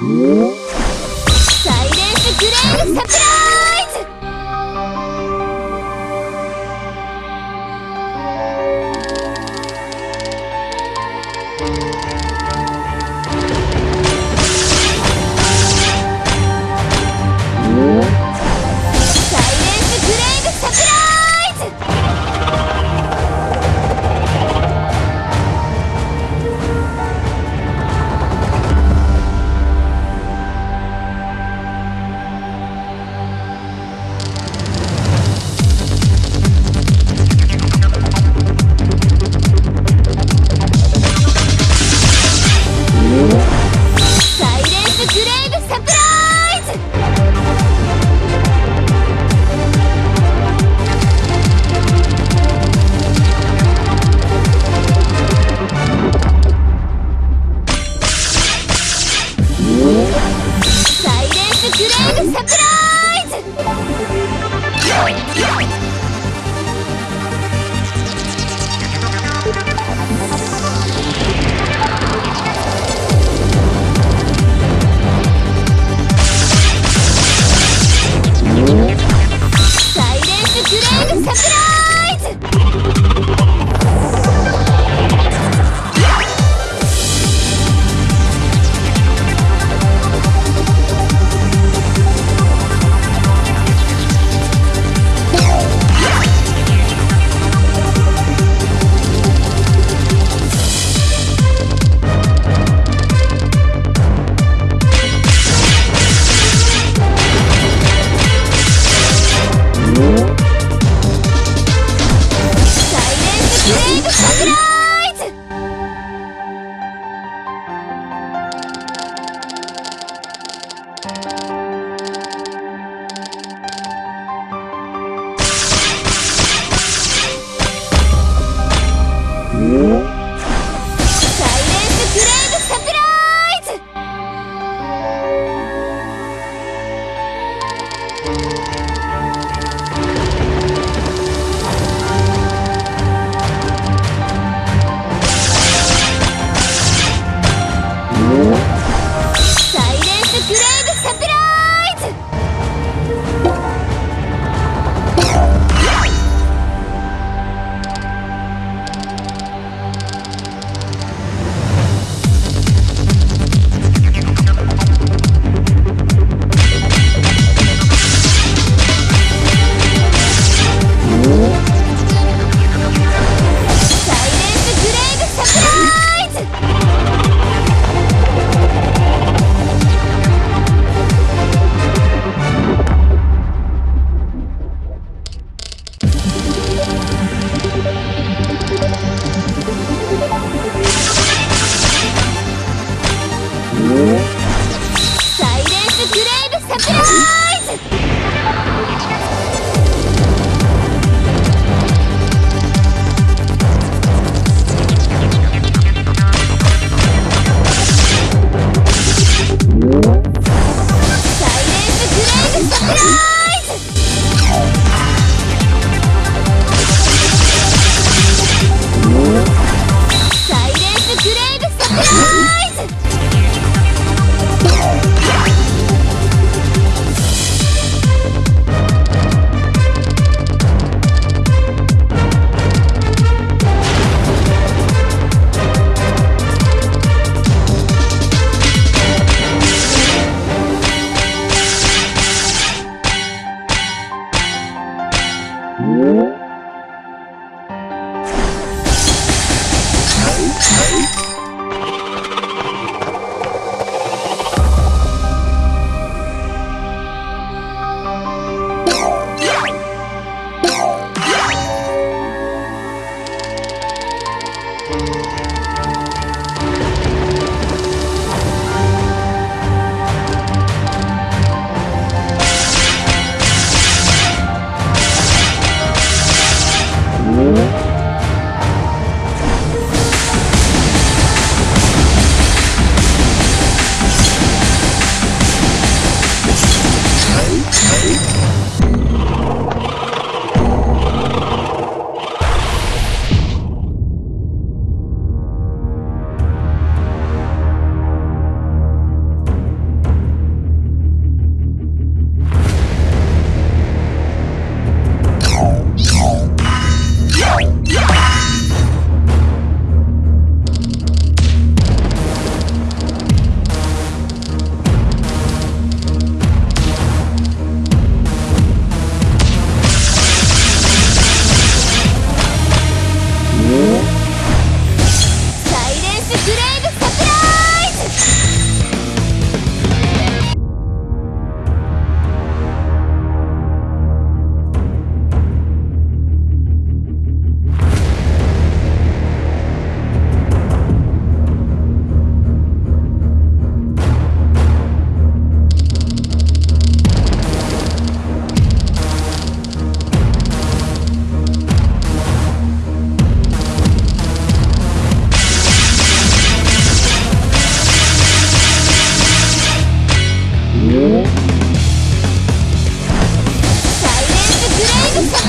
Whoa!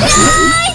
Hey!